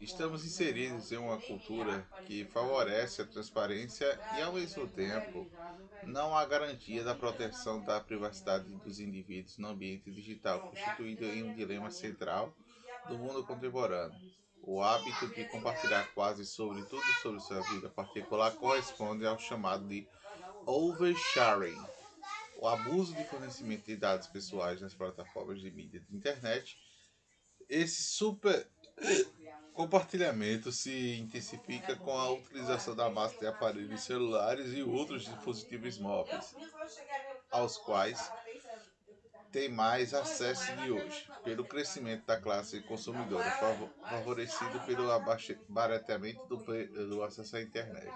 Estamos inseridos em uma cultura que favorece a transparência e, ao mesmo tempo, não há garantia da proteção da privacidade dos indivíduos no ambiente digital, constituído em um dilema central do mundo contemporâneo. O hábito de compartilhar quase sobre tudo sobre sua vida particular corresponde ao chamado de oversharing, o abuso de fornecimento de dados pessoais nas plataformas de mídia de internet. Esse super compartilhamento se intensifica com a utilização da massa de aparelhos celulares e outros dispositivos móveis, aos quais tem mais acesso de hoje, pelo crescimento da classe consumidora, favorecido pelo abaratamento do, do acesso à internet.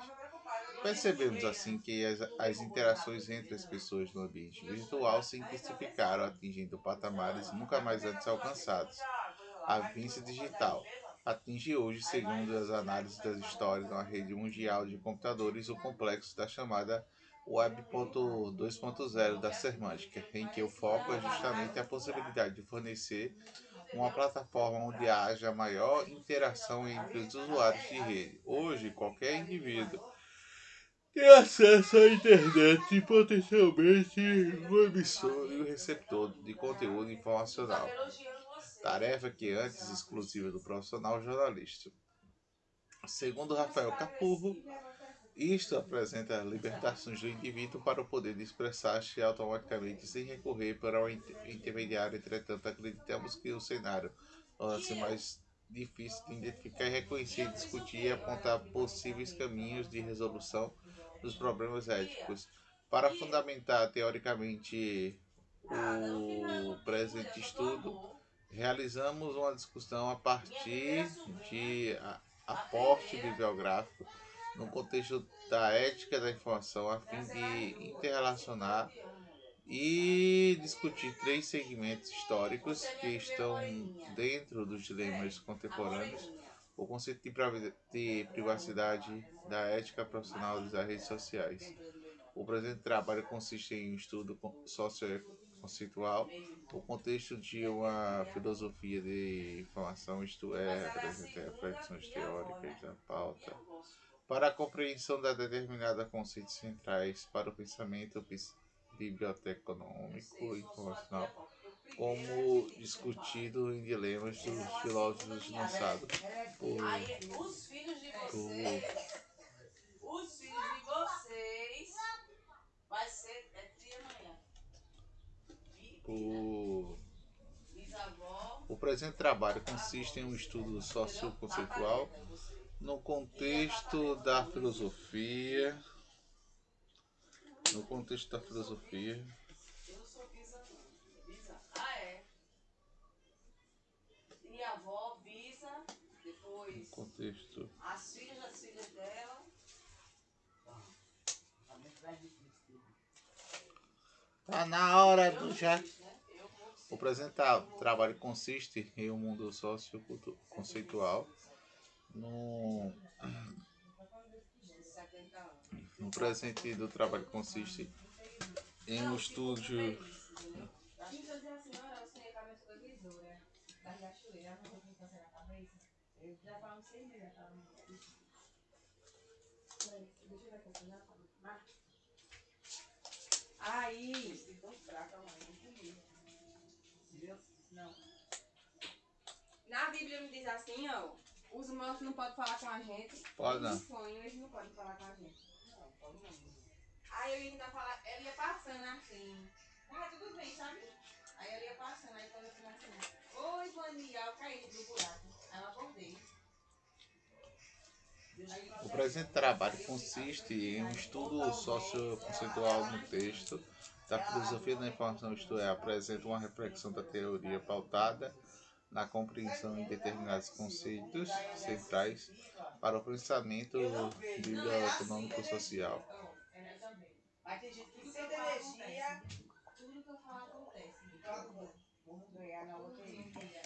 Percebemos assim que as, as, interações entre as pessoas no ambiente virtual se intensificaram, atingindo patamares nunca mais antes alcançados. A vivência digital atinge hoje, segundo as análises das histórias na rede mundial de computadores, o complexo da chamada Web 2.0 da Semântica, em que o foco é justamente a possibilidade de fornecer uma plataforma onde haja maior interação entre os usuários de rede. Hoje, qualquer indivíduo tem acesso à internet e potencialmente o emissor e o receptor de conteúdo informacional tarefa que antes exclusiva do profissional jornalista. Segundo Rafael Capurro, isto apresenta libertações do indivíduo para o poder de expressar-se automaticamente sem recorrer para um intermediário. Entretanto, acreditamos que o cenário torna-se mais difícil de identificar reconhecer, discutir e apontar possíveis caminhos de resolução dos problemas éticos. Para fundamentar teoricamente o presente estudo, realizamos uma discussão a partir de aporte bibliográfico no contexto da ética da informação, a fim de interrelacionar e discutir três segmentos históricos que estão dentro dos dilemas contemporâneos: o conceito de privacidade, da ética profissional das redes sociais. O presente trabalho consiste em um estudo socioeconômico conceitual, o contexto de uma filosofia de informação, isto é, apresenta reflexões teóricas da pauta, para a compreensão da determinada conceitos centrais para o pensamento biblioteconômico e informacional, como discutido em dilemas dos filósofos lançados por, por o, o presente trabalho consiste em um estudo socioconceitual no contexto da filosofia, no contexto da filosofia. Ah, é. No contexto. As filhas das filhas dela. Tá na hora do já. O trabalho consiste em um mundo socioconceitual no, no presente do trabalho consiste em um estúdio Aí, não. Na Bíblia me diz assim, ó. Os mortos não podem falar com a gente. Pode não. Os sonhos eles não podem falar com a gente. Não, pode não. Aí eu ia, falar, eu ia passando assim. Ah, tudo bem, sabe? Aí eu ia passando, aí quando eu falei assim, oi, Vania, eu caí do buraco. O presente trabalho consiste em um estudo socioconceitual no texto da filosofia da informação, isto é, apresenta uma reflexão da teoria pautada na compreensão de determinados conceitos centrais para o pensamento tem gente que sem energia, tudo que eu acontece. Vamos ganhar na loteria.